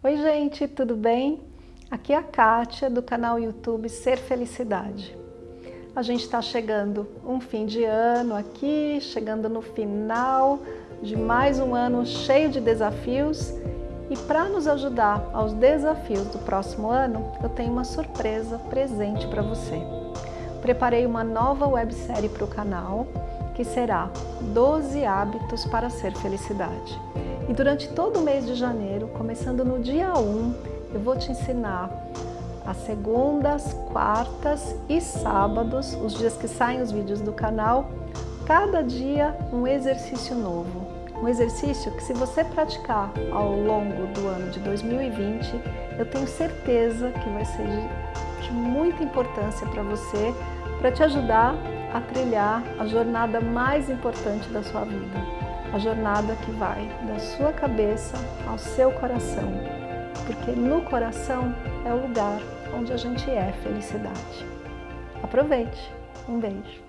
Oi gente, tudo bem? Aqui é a Kátia do canal YouTube Ser Felicidade. A gente está chegando um fim de ano aqui, chegando no final de mais um ano cheio de desafios e para nos ajudar aos desafios do próximo ano, eu tenho uma surpresa presente para você. Preparei uma nova websérie para o canal que será 12 hábitos para ser felicidade. E durante todo o mês de janeiro, começando no dia 1, eu vou te ensinar às segundas, quartas e sábados, os dias que saem os vídeos do canal, cada dia um exercício novo. Um exercício que se você praticar ao longo do ano de 2020, eu tenho certeza que vai ser de, de muita importância para você, para te ajudar a trilhar a jornada mais importante da sua vida, a jornada que vai da sua cabeça ao seu coração, porque no coração é o lugar onde a gente é felicidade. Aproveite! Um beijo!